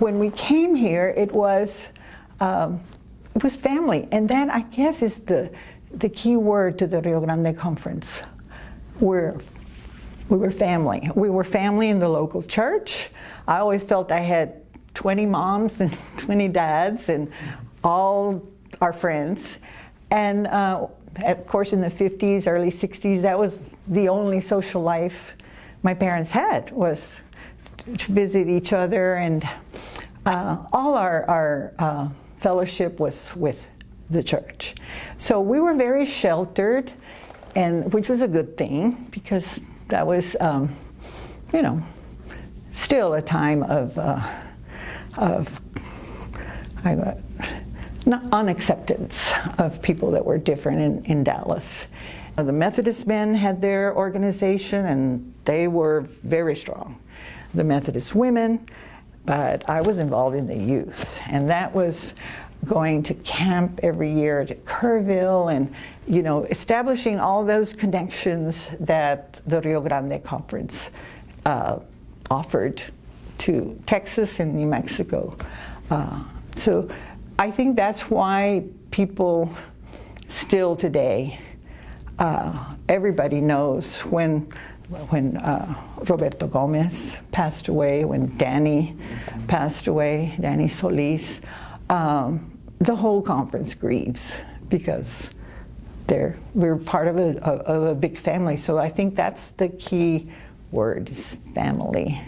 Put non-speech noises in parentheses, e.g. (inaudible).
when we came here, it was um, it was family, and that I guess is the the key word to the Rio Grande Conference. We're we were family. We were family in the local church. I always felt I had 20 moms and (laughs) 20 dads and all our friends. And uh, of course, in the 50s, early 60s, that was the only social life my parents had was to visit each other, and uh, all our, our uh, fellowship was with the church. So we were very sheltered, and which was a good thing because that was, um, you know, still a time of, uh, of I, not unacceptance of people that were different in, in Dallas. The Methodist men had their organization and they were very strong. The Methodist women, but I was involved in the youth and that was going to camp every year to Kerrville and you know establishing all those connections that the Rio Grande Conference uh, offered to Texas and New Mexico. Uh, so I think that's why people still today, uh, everybody knows when, when uh, Roberto Gomez passed away, when Danny passed away, Danny Solis, um, the whole conference grieves because they're, we're part of a, of a big family. So I think that's the key word is family.